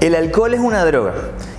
El alcohol es una droga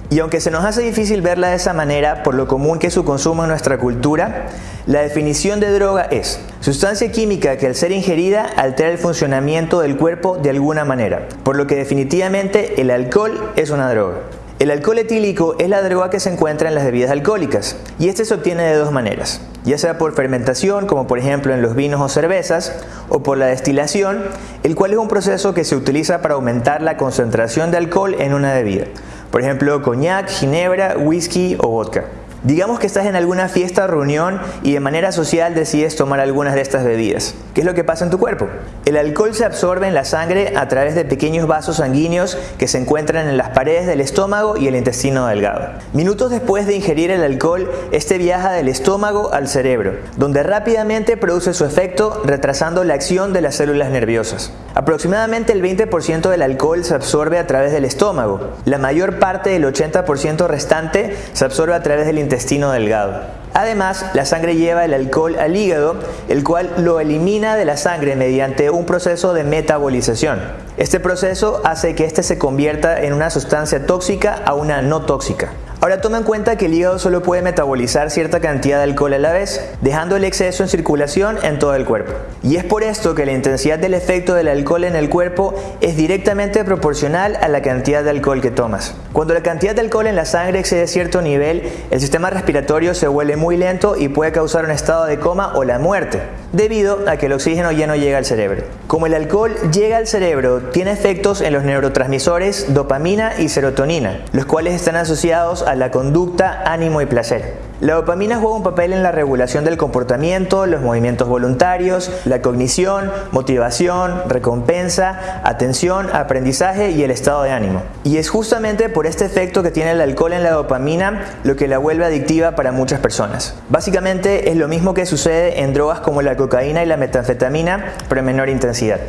y aunque se nos hace difícil verla de esa manera por lo común que su consumo en nuestra cultura, la definición de droga es sustancia química que al ser ingerida altera el funcionamiento del cuerpo de alguna manera, por lo que definitivamente el alcohol es una droga. El alcohol etílico es la droga que se encuentra en las bebidas alcohólicas y este se obtiene de dos maneras, ya sea por fermentación, como por ejemplo en los vinos o cervezas, o por la destilación, el cual es un proceso que se utiliza para aumentar la concentración de alcohol en una bebida, por ejemplo coñac, ginebra, whisky o vodka. Digamos que estás en alguna fiesta reunión y de manera social decides tomar algunas de estas bebidas. ¿Qué es lo que pasa en tu cuerpo? El alcohol se absorbe en la sangre a través de pequeños vasos sanguíneos que se encuentran en las paredes del estómago y el intestino delgado. Minutos después de ingerir el alcohol, este viaja del estómago al cerebro, donde rápidamente produce su efecto retrasando la acción de las células nerviosas. Aproximadamente el 20% del alcohol se absorbe a través del estómago. La mayor parte del 80% restante se absorbe a través del intestino delgado. Además, la sangre lleva el alcohol al hígado, el cual lo elimina de la sangre mediante un proceso de metabolización. Este proceso hace que éste se convierta en una sustancia tóxica a una no tóxica. Ahora toma en cuenta que el hígado solo puede metabolizar cierta cantidad de alcohol a la vez, dejando el exceso en circulación en todo el cuerpo. Y es por esto que la intensidad del efecto del alcohol en el cuerpo es directamente proporcional a la cantidad de alcohol que tomas. Cuando la cantidad de alcohol en la sangre excede cierto nivel, el sistema respiratorio se vuelve muy lento y puede causar un estado de coma o la muerte, debido a que el oxígeno ya no llega al cerebro. Como el alcohol llega al cerebro, tiene efectos en los neurotransmisores dopamina y serotonina, los cuales están asociados a la conducta, ánimo y placer. La dopamina juega un papel en la regulación del comportamiento, los movimientos voluntarios, la cognición, motivación, recompensa, atención, aprendizaje y el estado de ánimo. Y es justamente por este efecto que tiene el alcohol en la dopamina lo que la vuelve adictiva para muchas personas. Básicamente es lo mismo que sucede en drogas como la cocaína y la metanfetamina, pero en menor intensidad.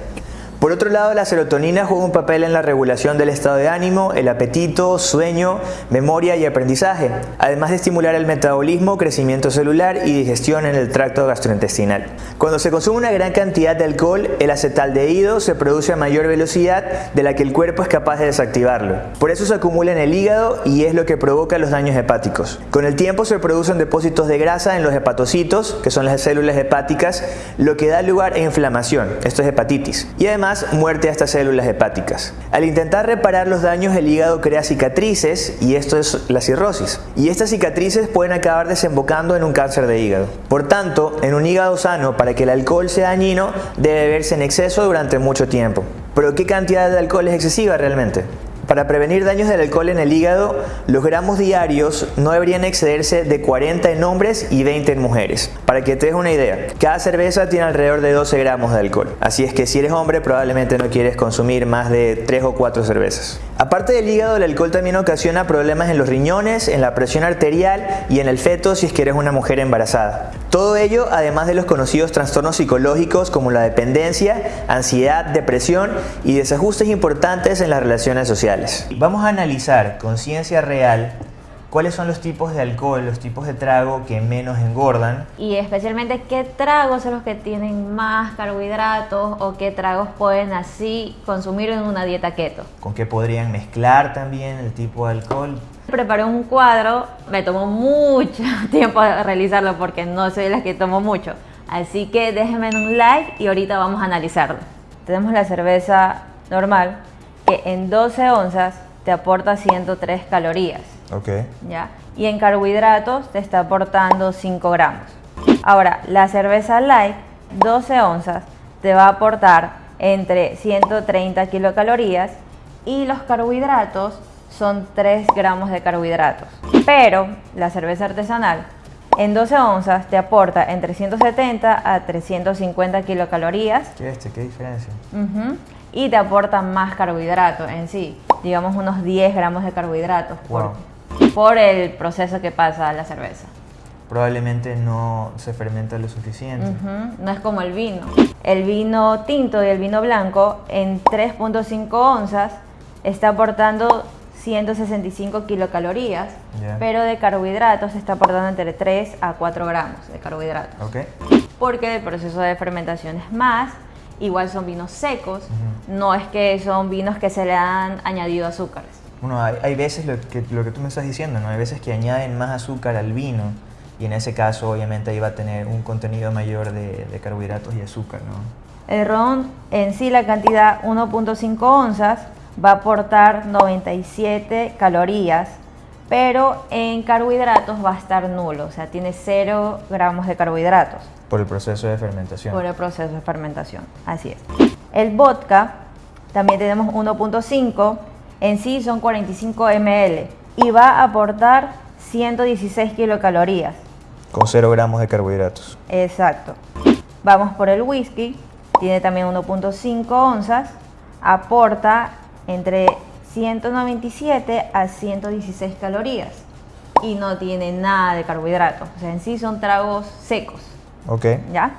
Por otro lado, la serotonina juega un papel en la regulación del estado de ánimo, el apetito, sueño, memoria y aprendizaje, además de estimular el metabolismo, crecimiento celular y digestión en el tracto gastrointestinal. Cuando se consume una gran cantidad de alcohol, el acetaldehído se produce a mayor velocidad de la que el cuerpo es capaz de desactivarlo. Por eso se acumula en el hígado y es lo que provoca los daños hepáticos. Con el tiempo se producen depósitos de grasa en los hepatocitos, que son las células hepáticas, lo que da lugar a inflamación, esto es hepatitis. Y además muerte a estas células hepáticas. Al intentar reparar los daños, el hígado crea cicatrices y esto es la cirrosis. Y estas cicatrices pueden acabar desembocando en un cáncer de hígado. Por tanto, en un hígado sano, para que el alcohol sea dañino, debe beberse en exceso durante mucho tiempo. Pero ¿qué cantidad de alcohol es excesiva realmente? Para prevenir daños del alcohol en el hígado, los gramos diarios no deberían excederse de 40 en hombres y 20 en mujeres. Para que te des una idea, cada cerveza tiene alrededor de 12 gramos de alcohol. Así es que si eres hombre probablemente no quieres consumir más de 3 o 4 cervezas. Aparte del hígado, el alcohol también ocasiona problemas en los riñones, en la presión arterial y en el feto si es que eres una mujer embarazada. Todo ello además de los conocidos trastornos psicológicos como la dependencia, ansiedad, depresión y desajustes importantes en las relaciones sociales. Vamos a analizar con ciencia real cuáles son los tipos de alcohol, los tipos de trago que menos engordan. Y especialmente qué tragos son los que tienen más carbohidratos o qué tragos pueden así consumir en una dieta keto. Con qué podrían mezclar también el tipo de alcohol. Preparé un cuadro, me tomó mucho tiempo realizarlo porque no soy la que tomo mucho. Así que déjenme un like y ahorita vamos a analizarlo. Tenemos la cerveza normal que en 12 onzas te aporta 103 calorías. Ok. ¿ya? Y en carbohidratos te está aportando 5 gramos. Ahora, la cerveza light, 12 onzas, te va a aportar entre 130 kilocalorías y los carbohidratos son 3 gramos de carbohidratos. Pero la cerveza artesanal en 12 onzas te aporta entre 170 a 350 kilocalorías. ¿Qué este? ¿Qué diferencia? Y te aporta más carbohidratos en sí, digamos unos 10 gramos de carbohidratos por el proceso que pasa la cerveza. Probablemente no se fermenta lo suficiente. No es como el vino. El vino tinto y el vino blanco en 3.5 onzas está aportando 165 kilocalorías, pero de carbohidratos está aportando entre 3 a 4 gramos de carbohidratos. Okay. Porque el proceso de fermentación es más, igual son vinos secos, no es que son vinos que se le han añadido azúcares. Bueno, hay, hay veces lo que, lo que tú me estás diciendo, ¿no? Hay veces que añaden más azúcar al vino y en ese caso obviamente ahí va a tener un contenido mayor de, de carbohidratos y azúcar, ¿no? El ron en sí, la cantidad 1.5 onzas, va a aportar 97 calorías, pero en carbohidratos va a estar nulo, o sea, tiene 0 gramos de carbohidratos Por el proceso de fermentación. por el proceso de fermentación. Así es. El vodka, también tenemos 1.5, en sí son 45 ml y va a aportar 116 kilocalorías. Con 0 gramos de carbohidratos. Exacto. Vamos por el whisky, tiene también 1.5 onzas, aporta entre 197 a 116 calorías y no tiene nada de carbohidratos. O sea, en sí son tragos secos, Ok. ¿ya?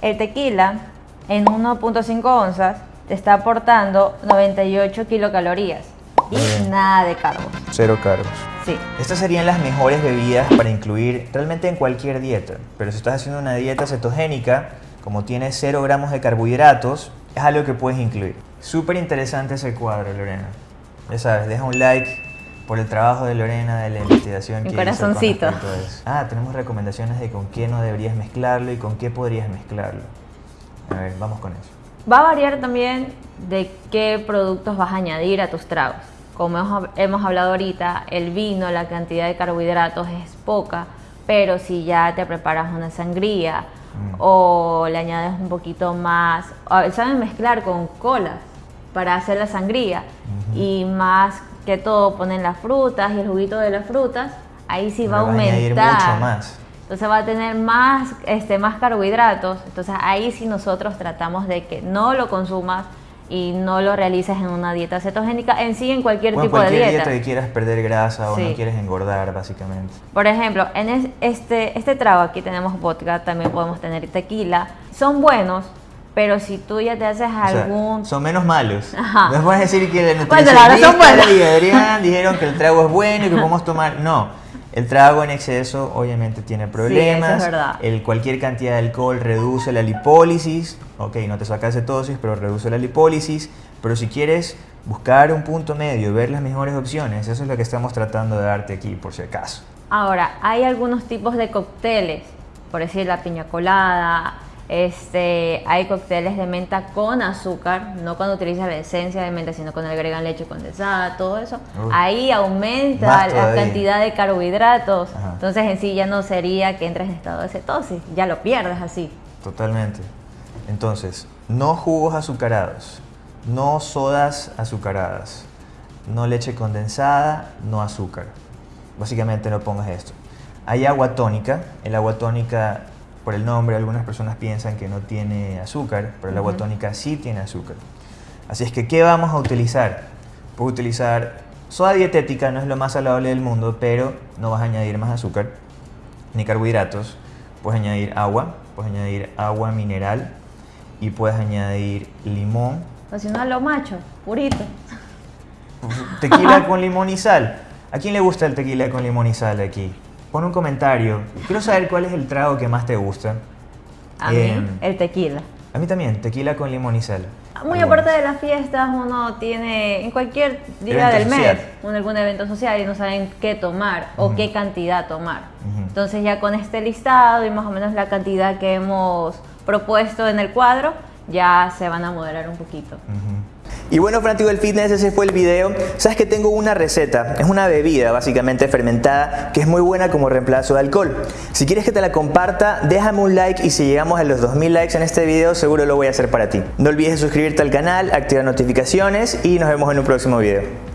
El tequila en 1.5 onzas te está aportando 98 kilocalorías. Nada de carbos. Cero cargos. Sí. Estas serían las mejores bebidas para incluir realmente en cualquier dieta. Pero si estás haciendo una dieta cetogénica, como tiene 0 gramos de carbohidratos, es algo que puedes incluir. Súper interesante ese cuadro, Lorena. Ya sabes, deja un like por el trabajo de Lorena de la investigación Un que hizo con corazoncito. eso. Ah, tenemos recomendaciones de con qué no deberías mezclarlo y con qué podrías mezclarlo. A ver, vamos con eso. Va a variar también de qué productos vas a añadir a tus tragos. Como hemos, hemos hablado ahorita, el vino, la cantidad de carbohidratos es poca, pero si ya te preparas una sangría Mm. o le añades un poquito más, saben mezclar con cola para hacer la sangría y más que todo ponen las frutas y el juguito de las frutas, ahí sí va a aumentar. mucho más. Entonces va a tener más, este, más carbohidratos. Entonces ahí sí nosotros tratamos de que no lo consumas y no lo realices en una dieta cetogénica, en sí en cualquier Bueno, tipo cualquier de dieta. dieta que quieras perder grasa o no Sí. quieres engordar, básicamente. Por ejemplo, en es- este, este trago aquí tenemos vodka, también podemos tener tequila. Son buenos, pero si tú ya te haces O sea, algún... son menos malos. Ajá. No puedes decir que el Bueno, nutricionista buenos. y Adrián dijeron que el trago es bueno y que podemos tomar. No. El trago en exceso obviamente tiene problemas. eso es verdad. El, cualquier cantidad de alcohol reduce la lipólisis. Ok, no te saca cetosis, pero reduce la lipólisis. Pero si quieres buscar un punto medio, ver las mejores opciones, eso es lo que estamos tratando de darte aquí, por si acaso. Ahora, hay algunos tipos de cócteles, por decir la piña colada, este, hay cócteles de menta con azúcar, no cuando utilizas la esencia de menta, sino cuando agregan leche condensada, todo eso. Ahí aumenta la cantidad de carbohidratos, Ajá. entonces en sí ya no sería que entres en estado de cetosis, ya lo pierdes así. Totalmente. Entonces, no jugos azucarados, no sodas azucaradas, no leche condensada, no azúcar. Básicamente no pongas esto. Hay agua tónica. El agua tónica, por el nombre, algunas personas piensan que no tiene azúcar, pero el agua tónica sí tiene azúcar. Así es que, ¿qué vamos a utilizar? Puedes utilizar soda dietética, no es lo más saludable del mundo, pero no vas a añadir más azúcar ni carbohidratos. Puedes añadir agua, puedes añadir agua mineral y puedes añadir limón, O si no, lo macho, purito. tequila con limón y sal. ¿A quién le gusta el tequila con limón y sal aquí? Pon un comentario. Quiero saber cuál es el trago que más te gusta. A mí, Em, el tequila. A mí también, tequila con limón y sal. Muy Algunos. aparte de las fiestas, uno tiene en cualquier día Evento del mes un, algún evento social y no saben qué tomar o Ujú. qué cantidad tomar. Ujú. Entonces ya con este listado y más o menos la cantidad que hemos propuesto en el cuadro, ya se van a moderar un poquito. Ujú. Y bueno, fanático del fitness, ese fue el video. Sabes que tengo una receta, es una bebida básicamente fermentada que es muy buena como reemplazo de alcohol. Si quieres que te la comparta, déjame un like y si llegamos a los 2000 likes en este video, seguro lo voy a hacer para ti. No olvides suscribirte al canal, activar notificaciones y nos vemos en un próximo video.